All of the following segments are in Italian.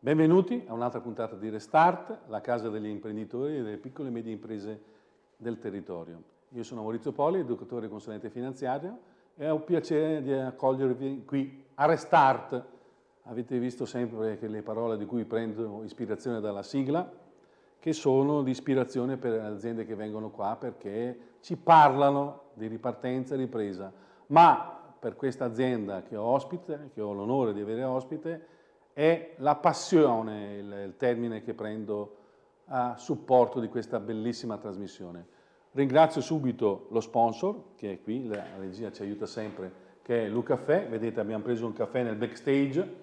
Benvenuti a un'altra puntata di Restart, la casa degli imprenditori e delle piccole e medie imprese del territorio. Io sono Maurizio Poli, educatore e consulente finanziario e ho il piacere di accogliervi qui a Restart. Avete visto sempre che le parole di cui prendo ispirazione dalla sigla che sono di ispirazione per le aziende che vengono qua perché ci parlano di ripartenza e ripresa, ma per questa azienda che ho ospite, che ho l'onore di avere ospite, è la passione il, il termine che prendo a supporto di questa bellissima trasmissione. Ringrazio subito lo sponsor, che è qui, la regia ci aiuta sempre, che è Lucaffè. Vedete abbiamo preso un caffè nel backstage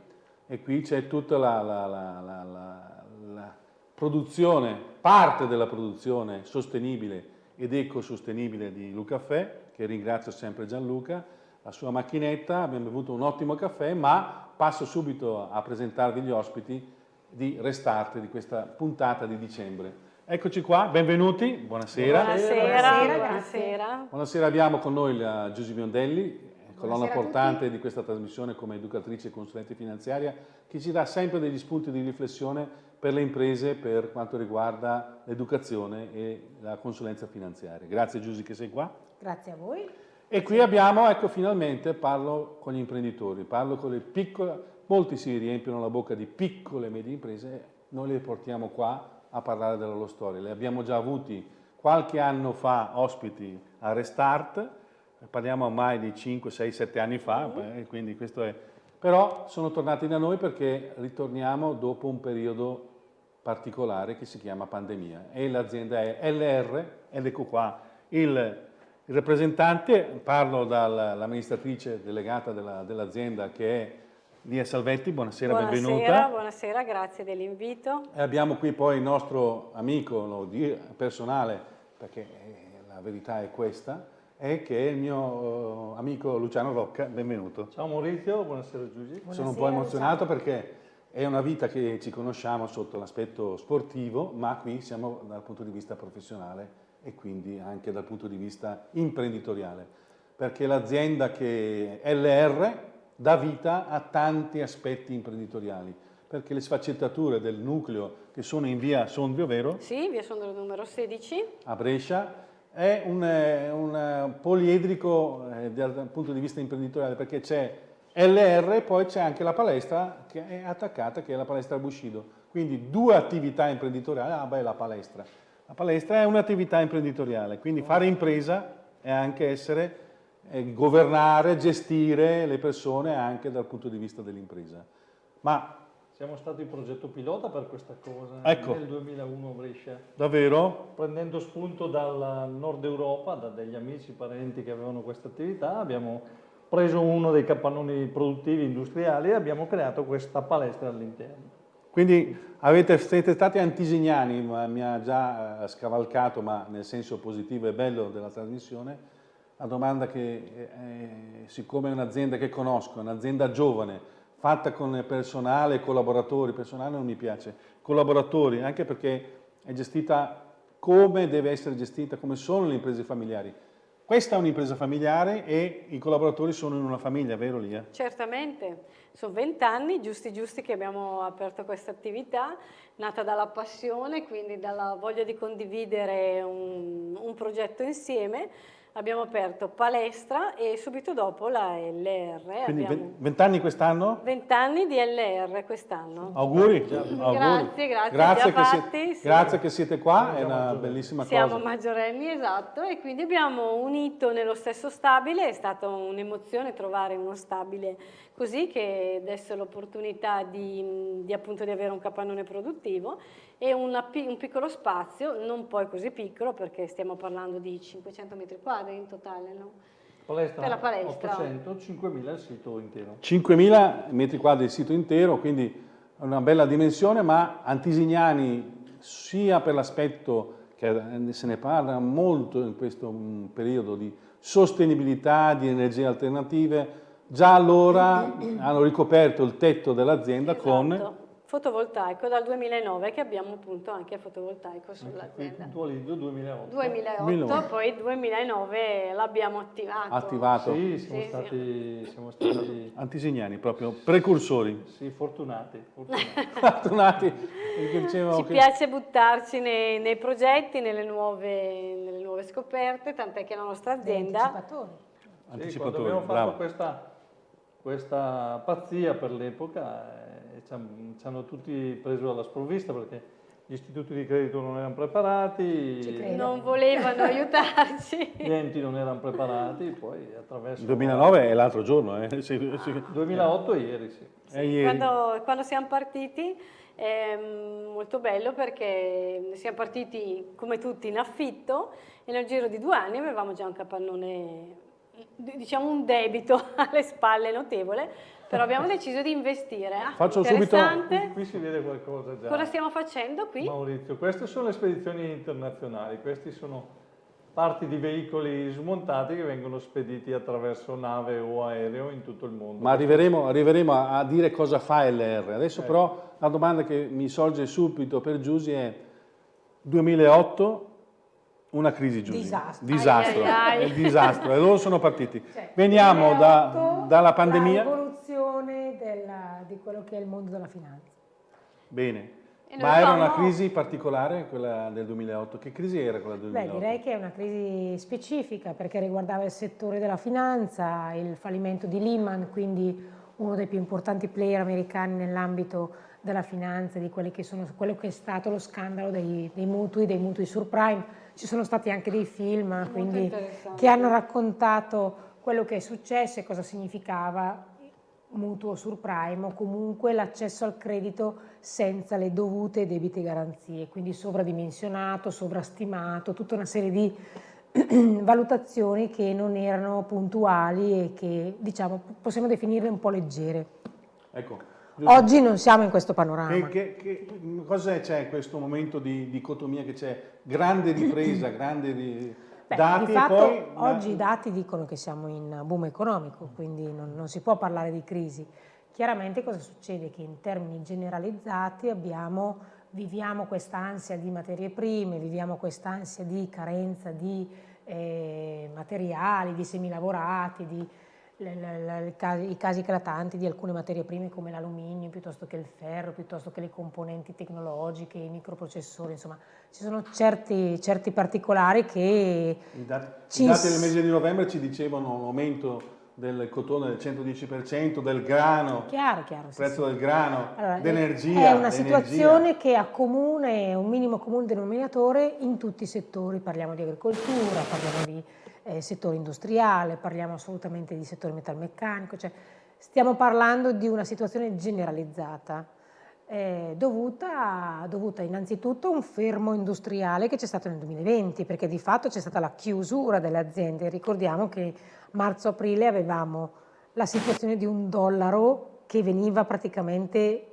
e qui c'è tutta la, la, la, la, produzione, parte della produzione sostenibile ed ecosostenibile di Lucaffè, che ringrazio sempre Gianluca, la sua macchinetta, abbiamo bevuto un ottimo caffè, ma passo subito a presentarvi gli ospiti di Restart di questa puntata di dicembre. Eccoci qua, benvenuti, buonasera. Buonasera, buonasera. buonasera. buonasera abbiamo con noi la Giusy Biondelli, colonna portante di questa trasmissione come educatrice e consulente finanziaria, che ci dà sempre degli spunti di riflessione per le imprese per quanto riguarda l'educazione e la consulenza finanziaria. Grazie Giusy che sei qua. Grazie a voi. E qui abbiamo, ecco finalmente parlo con gli imprenditori, parlo con le piccole, molti si riempiono la bocca di piccole e medie imprese, noi le portiamo qua a parlare della loro storia. Le abbiamo già avuti qualche anno fa ospiti a Restart, parliamo ormai di 5, 6, 7 anni fa, mm. quindi questo è... Però sono tornati da noi perché ritorniamo dopo un periodo particolare che si chiama pandemia e l'azienda è LR, ed ecco qua il il rappresentante, parlo dall'amministratrice delegata dell'azienda dell che è Lia Salvetti, buonasera, buonasera benvenuta. Buonasera, grazie dell'invito. E abbiamo qui poi il nostro amico lo personale, perché la verità è questa, è che è il mio uh, amico Luciano Rocca, benvenuto. Ciao Maurizio, buonasera Giugi. Sono un po' emozionato Luciano. perché è una vita che ci conosciamo sotto l'aspetto sportivo, ma qui siamo dal punto di vista professionale e quindi anche dal punto di vista imprenditoriale, perché l'azienda che LR dà vita a tanti aspetti imprenditoriali, perché le sfaccettature del nucleo che sono in via Sondrio, vero? Sì, via Sondrio numero 16. A Brescia, è un, un poliedrico eh, dal punto di vista imprenditoriale, perché c'è LR poi c'è anche la palestra che è attaccata, che è la palestra Bushido. Quindi due attività imprenditoriali, ah beh, la palestra la palestra è un'attività imprenditoriale, quindi fare impresa è anche essere, è governare, gestire le persone anche dal punto di vista dell'impresa. Ma siamo stati il progetto pilota per questa cosa ecco. nel 2001 a Brescia. Davvero? Prendendo spunto dal nord Europa, da degli amici, parenti che avevano questa attività, abbiamo preso uno dei capannoni produttivi industriali e abbiamo creato questa palestra all'interno. Quindi avete, siete stati antisignani, mi ha già eh, scavalcato, ma nel senso positivo e bello della trasmissione, la domanda che, eh, siccome è un'azienda che conosco, un'azienda giovane, fatta con personale, collaboratori, personale non mi piace, collaboratori, anche perché è gestita come deve essere gestita, come sono le imprese familiari. Questa è un'impresa familiare e i collaboratori sono in una famiglia, vero Lia? Certamente, sono vent'anni giusti giusti che abbiamo aperto questa attività, nata dalla passione, quindi dalla voglia di condividere un, un progetto insieme abbiamo aperto palestra e subito dopo la LR. Quindi vent'anni quest'anno? Vent'anni di LR quest'anno. Auguri. Auguri. Grazie, grazie. Grazie che, fatti, siete, sì. grazie che siete qua, è una bellissima Siamo cosa. Siamo maggiorenni, esatto, e quindi abbiamo unito nello stesso stabile, è stata un'emozione trovare uno stabile così che desse l'opportunità di, di, appunto, di avere un capannone produttivo e una, un piccolo spazio, non poi così piccolo perché stiamo parlando di 500 metri quadri in totale, no? Palestra, per la palestra. 800, 5.000 il sito intero. 5.000 metri quadri il sito intero, quindi una bella dimensione, ma Antisignani sia per l'aspetto che se ne parla molto in questo periodo di sostenibilità, di energie alternative, già allora hanno ricoperto il tetto dell'azienda esatto. con fotovoltaico dal 2009 che abbiamo appunto anche fotovoltaico sull'azienda. puntualizzo 2008. 2008, 2009. poi 2009 l'abbiamo attivato. Attivato. Sì, siamo Sì, stati, siamo stati Antisignani, proprio precursori. sì, fortunati. fortunati. Fortunati, Ci che- piace buttarci nei, nei progetti, nelle nuove, nelle nuove scoperte, tant'è che la nostra azienda anticipatori. Sì, anticipatori, abbiamo fatto questa, questa pazzia per l'epoca ci han- ci hanno tutti preso alla sprovvista perché gli istituti di credito non erano preparati, gli non volevano aiutarci. enti non erano preparati, poi attraverso... Il 2009 è l'altro giorno, eh? Sì, sì. 2008 ieri, sì. È ieri. Quando, quando siamo partiti è mm, molto bello perché siamo partiti come tutti in affitto e nel giro di due anni avevamo già un capannone, diciamo un debito alle spalle notevole, però abbiamo deciso di investire. Ah, Faccio subito- interessante. Qui si vede qualcosa già. Cosa stiamo facendo qui? Maurizio, queste sono le spedizioni internazionali, questi sono parti di veicoli smontati che vengono spediti attraverso nave o aereo in tutto il mondo. Ma arriveremo, arriveremo a, a dire cosa fa LR. Adesso però la domanda che mi sorge subito per Giusy è 2008, una crisi Giusy. Disastro. Disastro, Ai, ai, ai. disastro. E loro sono partiti. Cioè, Veniamo da- 2008, dalla pandemia. Della- di quello che è il mondo della finanza. Bene. Ma era una crisi particolare quella del 2008? Che crisi era quella del Beh, 2008? direi che è una crisi specifica perché riguardava il settore della finanza, il fallimento di Lehman, quindi uno dei più importanti player americani nell'ambito della finanza, di quelli che sono, quello che è stato lo scandalo dei, dei mutui, dei mutui subprime. Ci sono stati anche dei film quindi, che hanno raccontato quello che è successo e cosa significava mutuo surprime o comunque l'accesso al credito senza le dovute e debite garanzie, quindi sovradimensionato, sovrastimato, tutta una serie di valutazioni che non erano puntuali e che diciamo possiamo definirle un po' leggere. Ecco. Oggi non siamo in questo panorama. che, che, cosa c'è in questo momento di dicotomia che c'è? Grande ripresa, grande ri- Beh, dati di fatto poi... oggi i dati dicono che siamo in boom economico, quindi non, non si può parlare di crisi. Chiaramente cosa succede? Che in termini generalizzati abbiamo, viviamo questa ansia di materie prime, viviamo questa ansia di carenza di eh, materiali, di semilavorati, di casi- i casi eclatanti di alcune materie prime come l'alluminio piuttosto che il ferro, piuttosto che le componenti tecnologiche, i microprocessori, insomma ci sono certi, certi particolari che I dati, i dati del mese di novembre ci dicevano un aumento del cotone del 110%, del grano, chiaro, chiaro. sì, prezzo sì. del grano, Allora, d'energia. È una situazione che accomuna un minimo comune denominatore in tutti i settori, parliamo di agricoltura, parliamo di eh, settore industriale, parliamo assolutamente di settore metalmeccanico, cioè stiamo parlando di una situazione generalizzata. eh, dovuta, dovuta innanzitutto a un fermo industriale che c'è stato nel 2020, perché di fatto c'è stata la chiusura delle aziende. Ricordiamo che marzo-aprile avevamo la situazione di un dollaro che veniva praticamente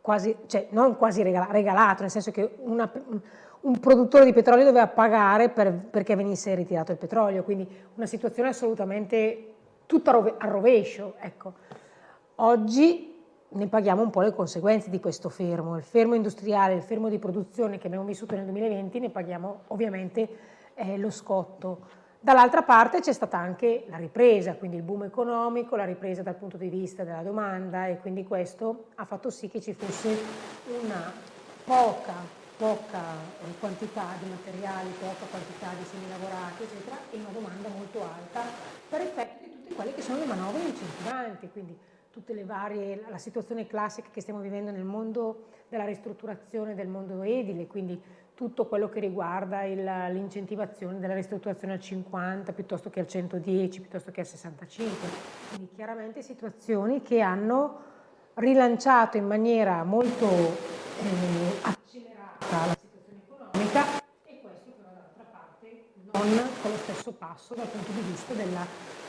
quasi, cioè non quasi regala- regalato, nel senso che una- un produttore di petrolio doveva pagare per- perché venisse ritirato il petrolio, quindi una situazione assolutamente tutta a rove- a rovescio. Ecco. Oggi ne paghiamo un po' le conseguenze di questo fermo, il fermo industriale, il fermo di produzione che abbiamo vissuto nel 2020, ne paghiamo ovviamente eh, lo scotto. Dall'altra parte c'è stata anche la ripresa, quindi il boom economico, la ripresa dal punto di vista della domanda e quindi questo ha fatto sì che ci fosse una poca, poca eh, quantità di materiali, poca quantità di semilavorati, eccetera, e una domanda molto alta per effetto di tutte quelle che sono le manovre incentivanti, quindi tutte le varie, la situazione classica che stiamo vivendo nel mondo della ristrutturazione del mondo edile, quindi tutto quello che riguarda l'incentivazione della ristrutturazione al 50 piuttosto che al 110, piuttosto che al 65. Quindi chiaramente situazioni che hanno rilanciato in maniera molto eh, accelerata la situazione economica e questo però dall'altra parte non con lo stesso passo dal punto di vista della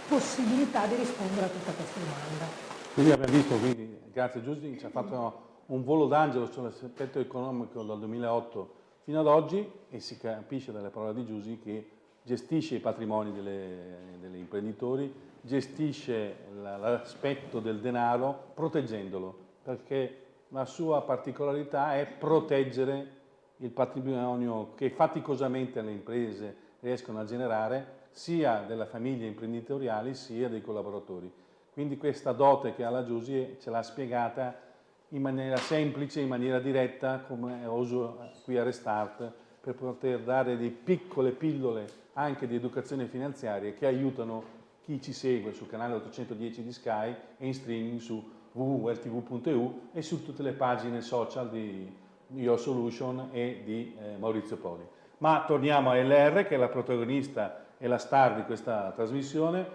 possibilità di rispondere a tutta questa domanda. Quindi abbiamo visto, quindi, grazie Giusy, ci ha fatto un volo d'angelo sull'aspetto economico dal 2008 fino ad oggi e si capisce dalle parole di Giusy che gestisce i patrimoni degli imprenditori, gestisce la- l'aspetto del denaro proteggendolo, perché la sua particolarità è proteggere il patrimonio che faticosamente le imprese riescono a generare sia delle famiglie imprenditoriali sia dei collaboratori. Quindi questa dote che ha la Giusy ce l'ha spiegata in maniera semplice, in maniera diretta, come uso qui a Restart, per poter dare delle piccole pillole anche di educazione finanziaria che aiutano chi ci segue sul canale 810 di Sky e in streaming su www.ltv.eu e su tutte le pagine social di Your Solution e di eh, Maurizio Poli. Ma torniamo a LR che è la protagonista e la star di questa trasmissione.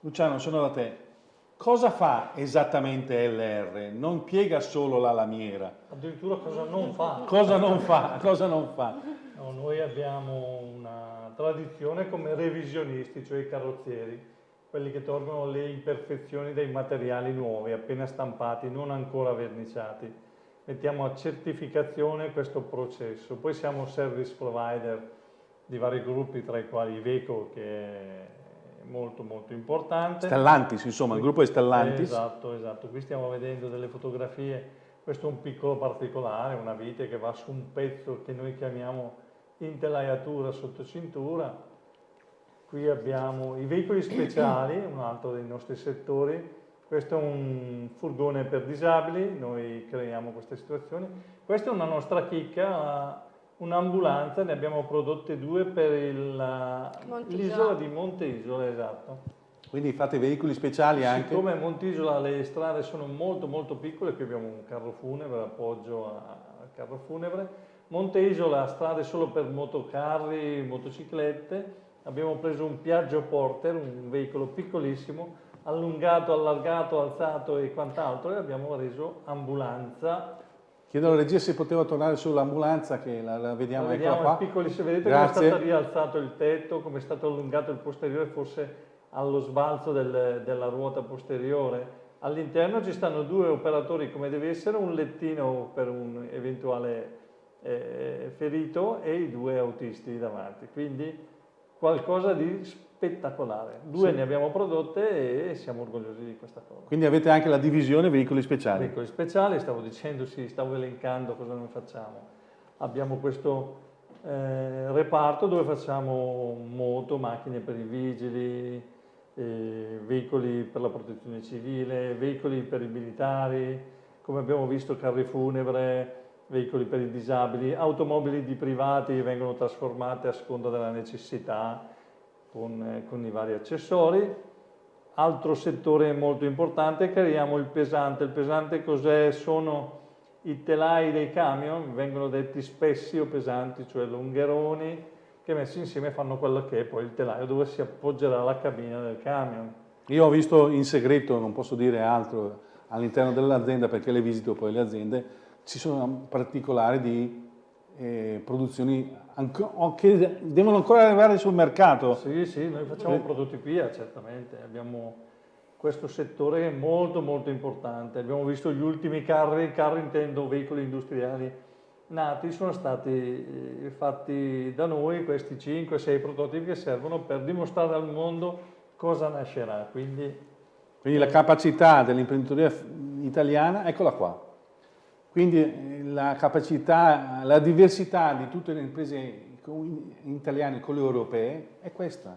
Luciano, sono da te. Cosa fa esattamente LR? Non piega solo la lamiera. Addirittura cosa non fa. Cosa non fa? Cosa non fa? No, noi abbiamo una tradizione come revisionisti, cioè i carrozzieri, quelli che tolgono le imperfezioni dei materiali nuovi, appena stampati, non ancora verniciati. Mettiamo a certificazione questo processo. Poi siamo service provider di vari gruppi, tra i quali Iveco, che è molto molto importante. Stellantis, insomma, il gruppo è Stellantis. Esatto, esatto. Qui stiamo vedendo delle fotografie, questo è un piccolo particolare, una vite che va su un pezzo che noi chiamiamo intelaiatura sotto cintura. Qui abbiamo i veicoli speciali, un altro dei nostri settori. Questo è un furgone per disabili, noi creiamo queste situazioni. Questa è una nostra chicca, un'ambulanza, ne abbiamo prodotte due per l'isola di Monte Isola, esatto. Quindi fate veicoli speciali anche? Siccome a Montisola le strade sono molto molto piccole, qui abbiamo un carro funebre, appoggio al carro funebre, Monte Isola strade solo per motocarri, motociclette, abbiamo preso un Piaggio Porter, un veicolo piccolissimo, allungato, allargato, alzato e quant'altro e abbiamo reso ambulanza Chiedo alla regia se poteva tornare sull'ambulanza che la, la vediamo, la vediamo qua. Piccoli, se vedete come è stato rialzato il tetto, come è stato allungato il posteriore, forse allo sbalzo del, della ruota posteriore. All'interno ci stanno due operatori come deve essere, un lettino per un eventuale eh, ferito e i due autisti davanti. Quindi qualcosa di spettacolare. Due sì. ne abbiamo prodotte e siamo orgogliosi di questa cosa. Quindi avete anche la divisione veicoli speciali? Veicoli speciali, stavo dicendo, sì, stavo elencando cosa noi facciamo. Abbiamo questo eh, reparto dove facciamo moto, macchine per i vigili, eh, veicoli per la protezione civile, veicoli per i militari, come abbiamo visto carri funebre, veicoli per i disabili, automobili di privati che vengono trasformate a seconda della necessità, con, eh, con i vari accessori. Altro settore molto importante, creiamo il pesante. Il pesante cos'è? Sono i telai dei camion, vengono detti spessi o pesanti, cioè lungheroni, che messi insieme fanno quello che è poi il telaio dove si appoggerà la cabina del camion. Io ho visto in segreto, non posso dire altro, all'interno dell'azienda perché le visito poi le aziende, ci sono particolari di eh, produzioni che devono ancora arrivare sul mercato. Sì, sì, noi facciamo sì. prodotti PIA, certamente, abbiamo questo settore molto molto importante. Abbiamo visto gli ultimi carri, carri intendo veicoli industriali nati, sono stati eh, fatti da noi questi 5-6 prototipi che servono per dimostrare al mondo cosa nascerà. Quindi, Quindi la capacità dell'imprenditoria italiana, eccola qua. Quindi eh, la capacità, la diversità di tutte le imprese italiane con le europee è questa,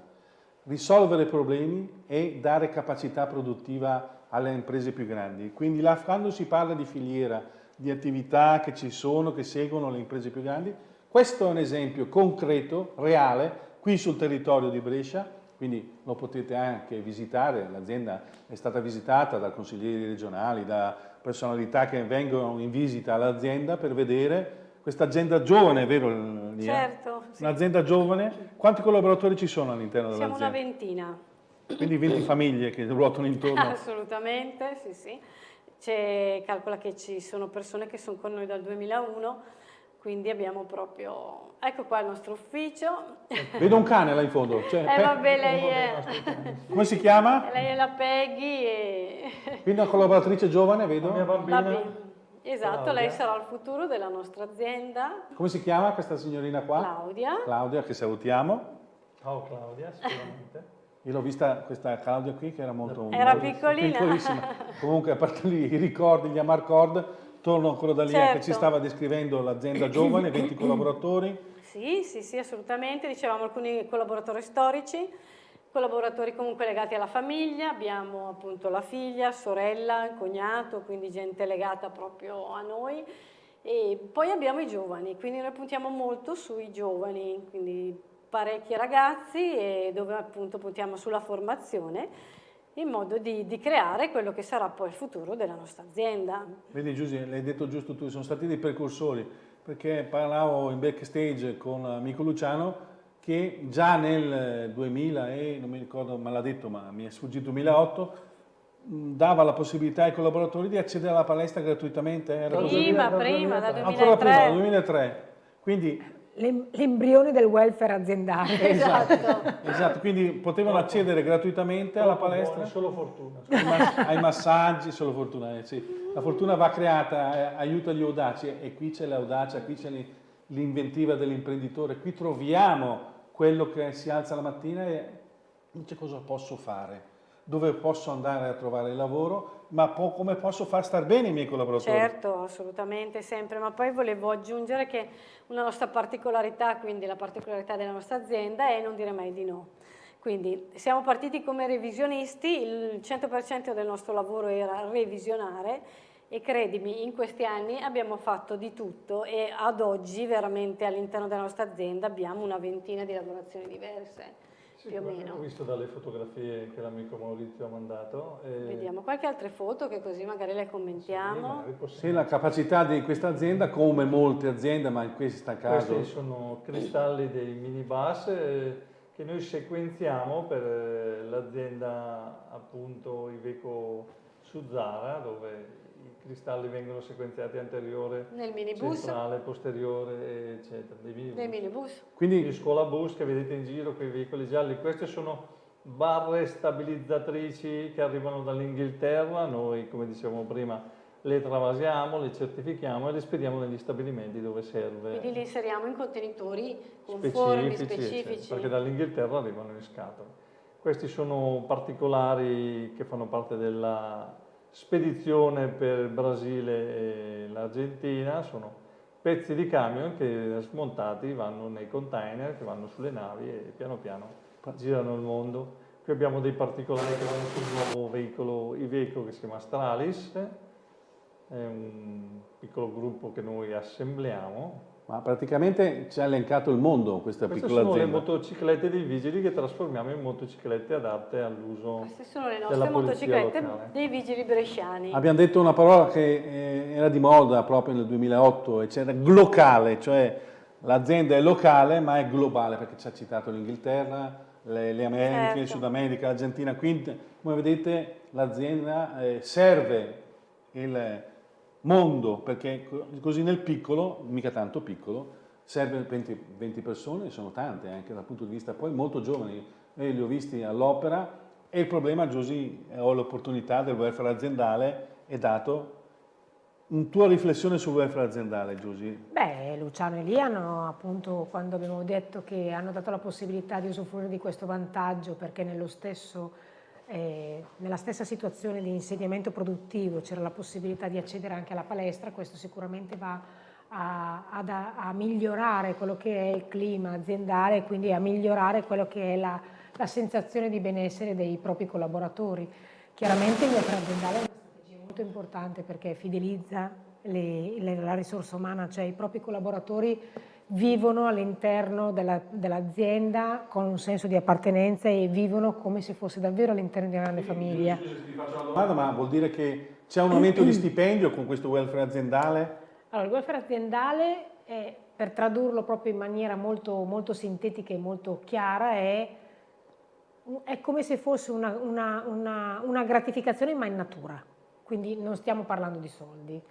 risolvere problemi e dare capacità produttiva alle imprese più grandi. Quindi là, quando si parla di filiera, di attività che ci sono, che seguono le imprese più grandi, questo è un esempio concreto, reale, qui sul territorio di Brescia, quindi lo potete anche visitare, l'azienda è stata visitata da consiglieri regionali, da personalità che vengono in visita all'azienda per vedere questa azienda giovane, vero Lia? Certo. Sì. Un'azienda giovane, quanti collaboratori ci sono all'interno dell'azienda? Siamo una ventina. Quindi 20 famiglie che ruotano intorno? Assolutamente, sì sì. calcola che ci sono persone che sono con noi dal 2001, quindi abbiamo proprio... Ecco qua il nostro ufficio. Vedo un cane là in fondo. Cioè, eh vabbè, lei è... Come si chiama? Lei è la Peggy e... Quindi una collaboratrice giovane, vedo. La mia bambina. Babi. Esatto, Claudia. lei sarà il futuro della nostra azienda. Come si chiama questa signorina qua? Claudia. Claudia, che salutiamo. Ciao Claudia, sicuramente. e l'ho vista questa Claudia qui che era molto era molto, piccolina piccolissima comunque a parte lì, i ricordi gli Amarcord torno ancora da lì certo. che ci stava descrivendo l'azienda giovane 20 collaboratori. Sì sì sì assolutamente. Dicevamo alcuni collaboratori storici collaboratori comunque legati alla famiglia, abbiamo appunto la figlia, sorella, cognato, quindi gente legata proprio a noi. E poi abbiamo i giovani, quindi noi puntiamo molto sui giovani, quindi parecchi ragazzi e dove appunto puntiamo sulla formazione in modo di, di, creare quello che sarà poi il futuro della nostra azienda. Vedi Giusy, l'hai detto giusto tu, sono stati dei precursori, perché parlavo in backstage con amico Luciano che già nel 2000 e non mi ricordo, ma l'ha detto, ma mi è sfuggito 2008, dava la possibilità ai collaboratori di accedere alla palestra gratuitamente. Era prima, prima, dal 2003. Ancora prima, dal 2003. Quindi L'embrione del welfare aziendale. Esatto. esatto, quindi potevano accedere gratuitamente alla palestra. Solo fortuna. Ai massaggi, solo fortuna. Eh, sì. La fortuna va creata, eh, aiuta gli audaci e qui c'è l'audacia, qui c'è l'inventiva dell'imprenditore, qui troviamo quello che si alza la mattina e dice cosa posso fare, dove posso andare a trovare lavoro, ma po come posso far star bene i miei collaboratori. Certo, assolutamente, sempre, ma poi volevo aggiungere che una nostra particolarità, quindi la particolarità della nostra azienda è non dire mai di no. Quindi siamo partiti come revisionisti, il 100% del nostro lavoro era revisionare e credimi, in questi anni abbiamo fatto di tutto e ad oggi veramente all'interno della nostra azienda abbiamo una ventina di lavorazioni diverse, sì, più o meno. Ho visto dalle fotografie che l'amico Maurizio ha mandato. E... Vediamo qualche altra foto che così magari le commentiamo. Sì, sì, la capacità di questa azienda, come molte aziende, ma in questo caso... Questi sono cristalli dei minibus eh, che noi sequenziamo per eh, l'azienda appunto Iveco Suzzara, dove cristalli vengono sequenziati anteriore, Nel minibus. centrale, posteriore, eccetera. Dei minibus. Dei minibus. Quindi di scuola bus che vedete in giro con i veicoli gialli, queste sono barre stabilizzatrici che arrivano dall'Inghilterra, noi come dicevamo prima le travasiamo, le certifichiamo e le spediamo negli stabilimenti dove serve. Quindi le inseriamo in contenitori conformi, specifici. specifici. perché dall'Inghilterra arrivano in scatola. Questi sono particolari che fanno parte della spedizione per il Brasile e l'Argentina, sono pezzi di camion che smontati vanno nei container, che vanno sulle navi e piano piano girano il mondo. Qui abbiamo dei particolari che vanno sul nuovo veicolo Iveco che si chiama Stralis, è un piccolo gruppo che noi assembliamo ma praticamente ci ha elencato il mondo questa Queste piccola azienda. sono le motociclette dei vigili che trasformiamo in motociclette adatte all'uso Queste sono le nostre motociclette locale. dei vigili bresciani. Abbiamo detto una parola che eh, era di moda proprio nel 2008, eccetera, glocale, cioè l'azienda è locale ma è globale perché ci ha citato l'Inghilterra, le, le Americhe, certo. il Sud America, l'Argentina, quindi come vedete l'azienda eh, serve il mondo, perché così nel piccolo, mica tanto piccolo, serve 20, 20 persone, sono tante anche dal punto di vista poi molto giovani, io li ho visti all'opera e il problema, Giusy, ho l'opportunità del welfare aziendale, è dato una tua riflessione sul welfare aziendale, Giusy? Beh, Luciano e Lì hanno appunto, quando abbiamo detto che hanno dato la possibilità di usufruire di questo vantaggio perché nello stesso eh, nella stessa situazione di insediamento produttivo c'era la possibilità di accedere anche alla palestra, questo sicuramente va a, a, a, migliorare quello che è il clima aziendale e quindi a migliorare quello che è la, la sensazione di benessere dei propri collaboratori. Chiaramente il welfare aziendale è una strategia molto importante perché fidelizza le, le, la risorsa umana, cioè i propri collaboratori vivono all'interno dell'azienda con un senso di appartenenza e vivono come se fosse davvero all'interno di una grande famiglia. Ti faccio una domanda, ma vuol dire che c'è un aumento di stipendio con questo welfare aziendale? Allora, il welfare aziendale, è, per tradurlo proprio in maniera molto, molto sintetica e molto chiara, è, è come se fosse una, una, una, una gratificazione ma in natura, quindi non stiamo parlando di soldi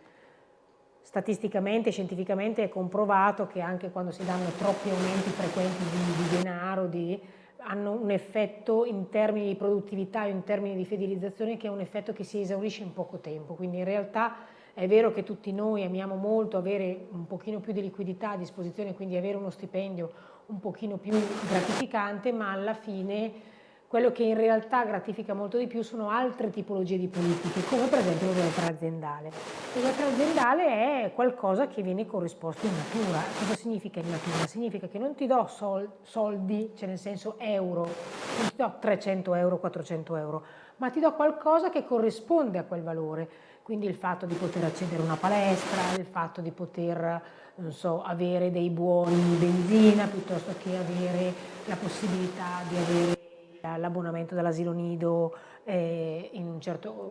statisticamente, scientificamente è comprovato che anche quando si danno troppi aumenti frequenti di, di denaro, di, hanno un effetto in termini di produttività o in termini di fidelizzazione che è un effetto che si esaurisce in poco tempo. Quindi in realtà è vero che tutti noi amiamo molto avere un pochino più di liquidità a disposizione, quindi avere uno stipendio un pochino più gratificante, ma alla fine quello che in realtà gratifica molto di più sono altre tipologie di politiche, come per esempio welfare aziendale. Welfare aziendale è qualcosa che viene corrisposto in natura. Cosa significa in natura? Significa che non ti do sol soldi, cioè nel senso euro, non ti do 300 euro, 400 euro, ma ti do qualcosa che corrisponde a quel valore. Quindi il fatto di poter accedere a una palestra, il fatto di poter so, avere dei buoni benzina piuttosto che avere la possibilità di avere l'abbonamento dell'asilo nido eh, in, un certo,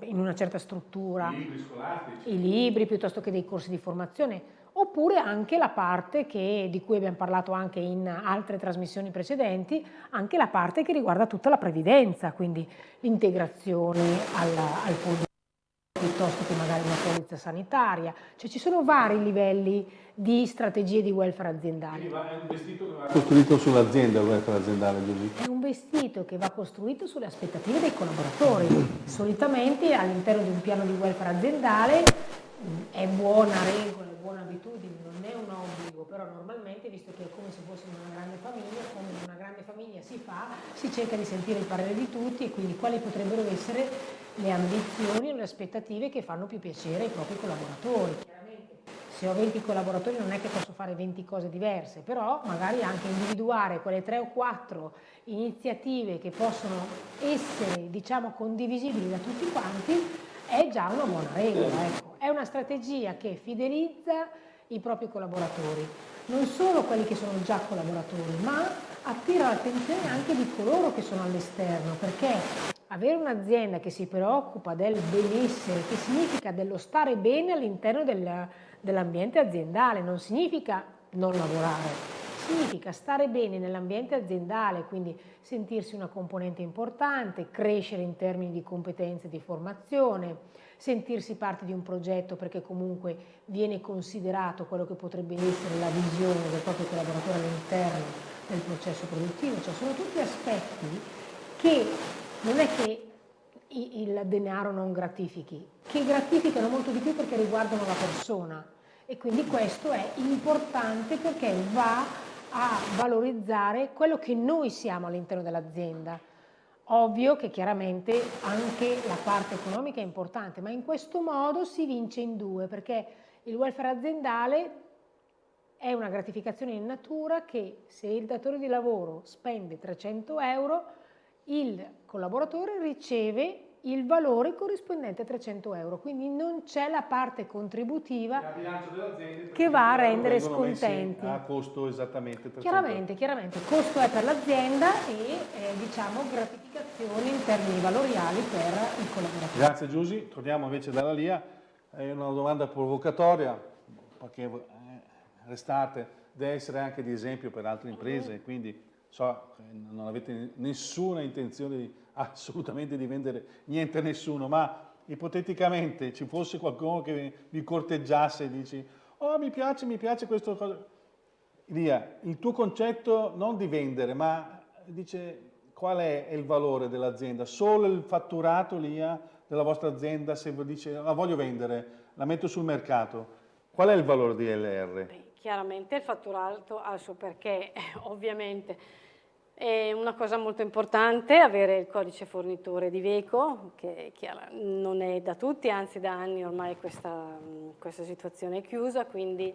in, una certa struttura, I libri scolastici, i libri piuttosto che dei corsi di formazione, oppure anche la parte che, di cui abbiamo parlato anche in altre trasmissioni precedenti, anche la parte che riguarda tutta la previdenza, quindi l'integrazione al, al fondo piuttosto che magari una polizza sanitaria, cioè ci sono vari livelli di strategie di welfare aziendale. Quindi è un vestito che va costruito sull'azienda il welfare aziendale, Giulia? È un vestito che va costruito sulle aspettative dei collaboratori. Solitamente all'interno di un piano di welfare aziendale è buona regola, è buona abitudine, non è un obbligo, però normalmente, visto che è come se fossimo una grande famiglia, come in una grande famiglia si fa, si cerca di sentire il parere di tutti e quindi quali potrebbero essere le ambizioni o le aspettative che fanno più piacere ai propri collaboratori. Chiaramente, se ho 20 collaboratori non è che posso fare 20 cose diverse, però magari anche individuare quelle 3 o 4 iniziative che possono essere, diciamo, condivisibili da tutti quanti, è già una buona regola. Ecco. È una strategia che fidelizza i propri collaboratori, non solo quelli che sono già collaboratori, ma attira l'attenzione anche di coloro che sono all'esterno, perché avere un'azienda che si preoccupa del benessere, che significa dello stare bene all'interno del, dell'ambiente aziendale, non significa non lavorare, significa stare bene nell'ambiente aziendale, quindi sentirsi una componente importante, crescere in termini di competenze e di formazione, sentirsi parte di un progetto perché comunque viene considerato quello che potrebbe essere la visione del proprio collaboratore all'interno del processo produttivo, cioè sono tutti aspetti che non è che il denaro non gratifichi, che gratificano molto di più perché riguardano la persona e quindi questo è importante perché va a valorizzare quello che noi siamo all'interno dell'azienda. Ovvio che chiaramente anche la parte economica è importante, ma in questo modo si vince in due perché il welfare aziendale è una gratificazione in natura che se il datore di lavoro spende 300 euro il collaboratore riceve il valore corrispondente a 300 euro, quindi non c'è la parte contributiva che va a rendere scontenti. A costo esattamente 300 Chiaramente, chiaramente, costo è per l'azienda e eh, diciamo gratificazione in termini valoriali per il collaboratore. Grazie Giusy, torniamo invece dalla LIA, è una domanda provocatoria, perché eh, restate, deve essere anche di esempio per altre imprese, quindi so che non avete nessuna intenzione di, assolutamente di vendere niente a nessuno, ma ipoteticamente ci fosse qualcuno che vi corteggiasse e dici oh mi piace, mi piace questo cosa. Lia, il tuo concetto non di vendere, ma dice qual è il valore dell'azienda? Solo il fatturato, Lia, della vostra azienda, se dice la voglio vendere, la metto sul mercato, qual è il valore di LR? Beh, chiaramente il fatturato ha il suo perché, ovviamente è una cosa molto importante avere il codice fornitore di Veco, che non è da tutti, anzi da anni ormai questa, questa situazione è chiusa, quindi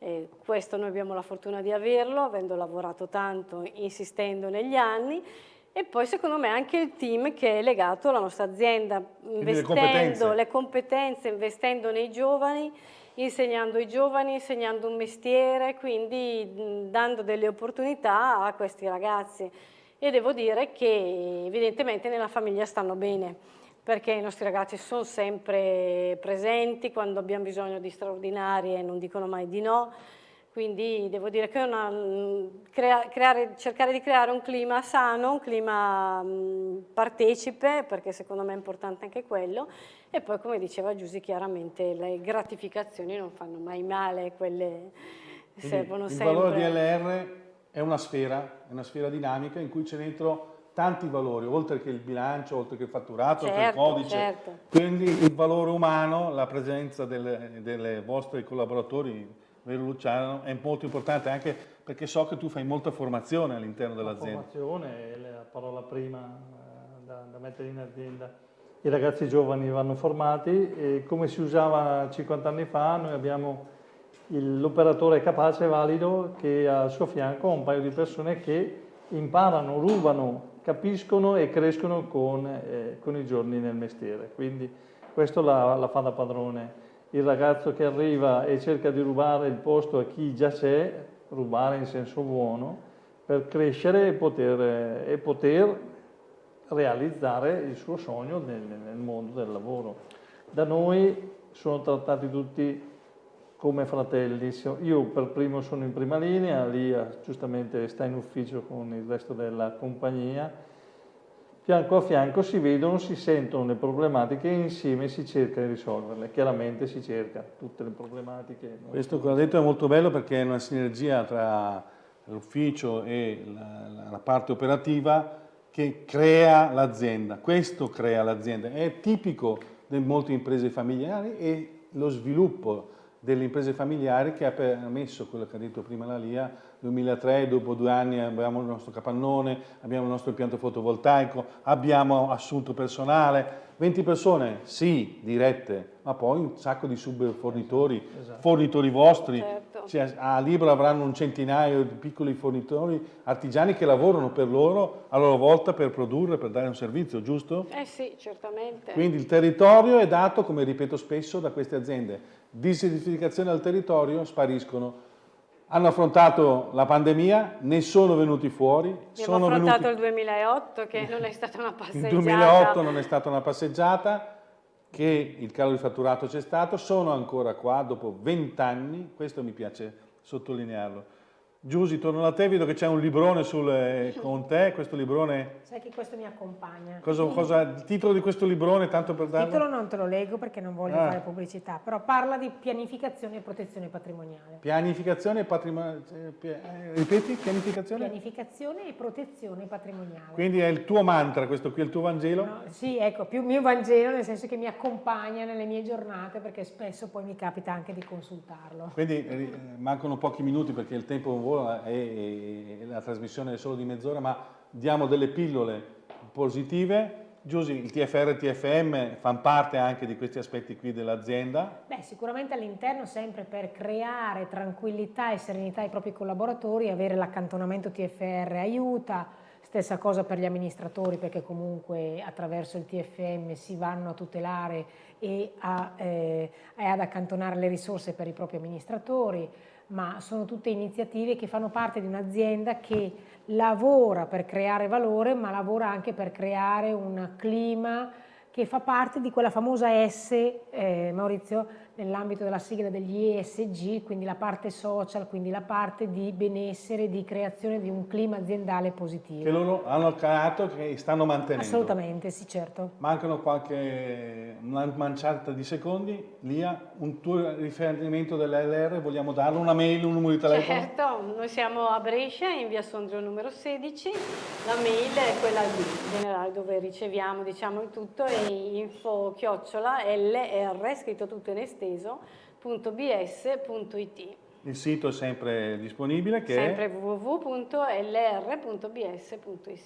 eh, questo noi abbiamo la fortuna di averlo, avendo lavorato tanto, insistendo negli anni, e poi secondo me anche il team che è legato alla nostra azienda, investendo le competenze. le competenze, investendo nei giovani, insegnando ai giovani, insegnando un mestiere, quindi dando delle opportunità a questi ragazzi. E devo dire che evidentemente nella famiglia stanno bene, perché i nostri ragazzi sono sempre presenti, quando abbiamo bisogno di straordinarie non dicono mai di no, quindi devo dire che una, crea, creare, cercare di creare un clima sano, un clima mh, partecipe, perché secondo me è importante anche quello, e poi come diceva Giusy chiaramente le gratificazioni non fanno mai male, quelle Quindi servono il sempre. Il valore DLR è una sfera, è una sfera dinamica in cui c'è dentro tanti valori, oltre che il bilancio, oltre che il fatturato, certo, oltre che il certo, codice. Certo. Quindi il valore umano, la presenza delle, delle vostre collaboratori, vero Luciano, è molto importante anche Perché so che tu fai molta formazione all'interno La dell'azienda. formazione è la parola prima eh, da, da mettere in azienda. I ragazzi giovani vanno formati e come si usava 50 anni fa, noi abbiamo l'operatore capace e valido che ha al suo fianco un paio di persone che imparano, rubano, capiscono e crescono con, eh, con i giorni nel mestiere. Quindi questo la, la fa da padrone. Il ragazzo che arriva e cerca di rubare il posto a chi già c'è, rubare in senso buono, per crescere e poter, e poter realizzare il suo sogno nel, nel mondo del lavoro. Da noi sono trattati tutti come fratelli. Io per primo sono in prima linea, Lia giustamente sta in ufficio con il resto della compagnia. Fianco a fianco si vedono, si sentono le problematiche e insieme si cerca di risolverle. Chiaramente si cerca tutte le problematiche. Questo ho detto è molto bello perché è una sinergia tra l'ufficio e la- la parte operativa che crea l'azienda. Questo crea l'azienda. È tipico di molte imprese familiari e lo sviluppo delle imprese familiari che ha permesso quello che ha detto prima la Lia, 2003, dopo due anni abbiamo il nostro capannone, abbiamo il nostro impianto fotovoltaico, abbiamo assunto personale, 20 persone, sì, dirette, ma poi un sacco di subfornitori, Esatto. fornitori vostri, Certo. cioè, a Libro avranno un centinaio di piccoli fornitori artigiani che lavorano per loro a loro volta per produrre, per dare un servizio, giusto? Eh sì, certamente. Quindi il territorio è dato, come ripeto spesso, da queste aziende. Disertificazione al territorio, spariscono. Hanno affrontato la pandemia, ne sono venuti fuori. Abbiamo sono affrontato venuti... il 2008 che non è stata una Il passeggiata. 2008 non è stata una passeggiata, che il calo di fatturato c'è stato, sono ancora qua dopo 20 anni, questo mi piace sottolinearlo. Giusy, torno da te, vedo che c'è un librone sul- eh, con te, questo librone, Sai che questo mi accompagna. cosa, cosa- il titolo di questo librone, tanto per Il darlo? titolo non te lo leggo perché non voglio Ah. fare pubblicità, però parla di pianificazione e protezione patrimoniale. Pianificazione e patrimonio, eh, eh, ripeti, pianificazione? Pianificazione e protezione patrimoniale. Quindi è il tuo mantra, questo qui è il tuo Vangelo? No, sì, ecco, più mio Vangelo nel senso che mi accompagna nelle mie giornate perché spesso poi mi capita anche di consultarlo. Quindi eh, mancano pochi minuti perché il tempo vola e, e la trasmissione è solo di mezz'ora, ma diamo delle pillole positive. Giusy, il TFR e il TFM fanno parte anche di questi aspetti qui dell'azienda. Beh, sicuramente all'interno sempre per creare tranquillità e serenità ai propri collaboratori, avere l'accantonamento TFR aiuta, stessa cosa per gli amministratori perché comunque attraverso il TFM si vanno a tutelare e, a, eh, ad accantonare le risorse per i propri amministratori, ma sono tutte iniziative che fanno parte di un'azienda che lavora per creare valore, ma lavora anche per creare un clima che fa parte di quella famosa S, eh, Maurizio, nell'ambito della sigla degli ESG, quindi la parte social, quindi la parte di benessere, di creazione di un clima aziendale positivo. che loro hanno creato e che stanno mantenendo. Assolutamente, sì, certo. Mancano qualche una manciata di secondi. Lia, un tuo riferimento dell'LR, vogliamo darlo? Una mail, un numero di telefono? Certo, noi siamo a Brescia in via Sondrio numero 16, la mail è quella di generale dove riceviamo diciamo il tutto è info chiocciola lr scritto tutto in esteso punto bs.it Il sito è sempre disponibile che sempre è... www.lr.bs.it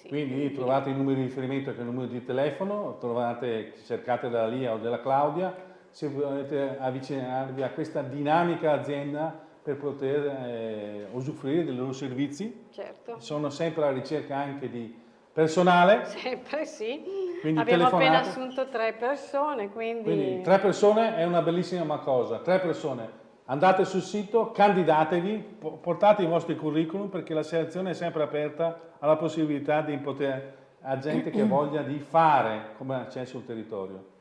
Quindi trovate i numeri di riferimento che è il numero di telefono, trovate, cercate della Lia o della Claudia, se volete avvicinarvi a questa dinamica azienda per poter eh, usufruire dei loro servizi. certo. Sono sempre alla ricerca anche di personale, sempre sì Quindi abbiamo appena telefonate. assunto tre persone quindi, quindi tre persone è una bellissima cosa, tre persone. Andate sul sito, candidatevi, po- portate i vostri curriculum perché la selezione è sempre aperta alla possibilità di poter a gente che voglia di fare come c'è sul territorio.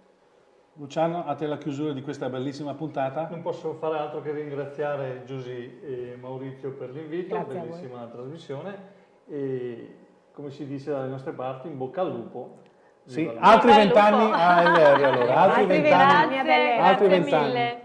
Luciano, a te la chiusura di questa bellissima puntata. Non posso fare altro che ringraziare Giusy e Maurizio per l'invito, bellissima trasmissione e come si dice dalle nostre parti, in bocca al lupo. Sì, altri vent'anni a LR allora, altri vent'anni. altri vent'anni.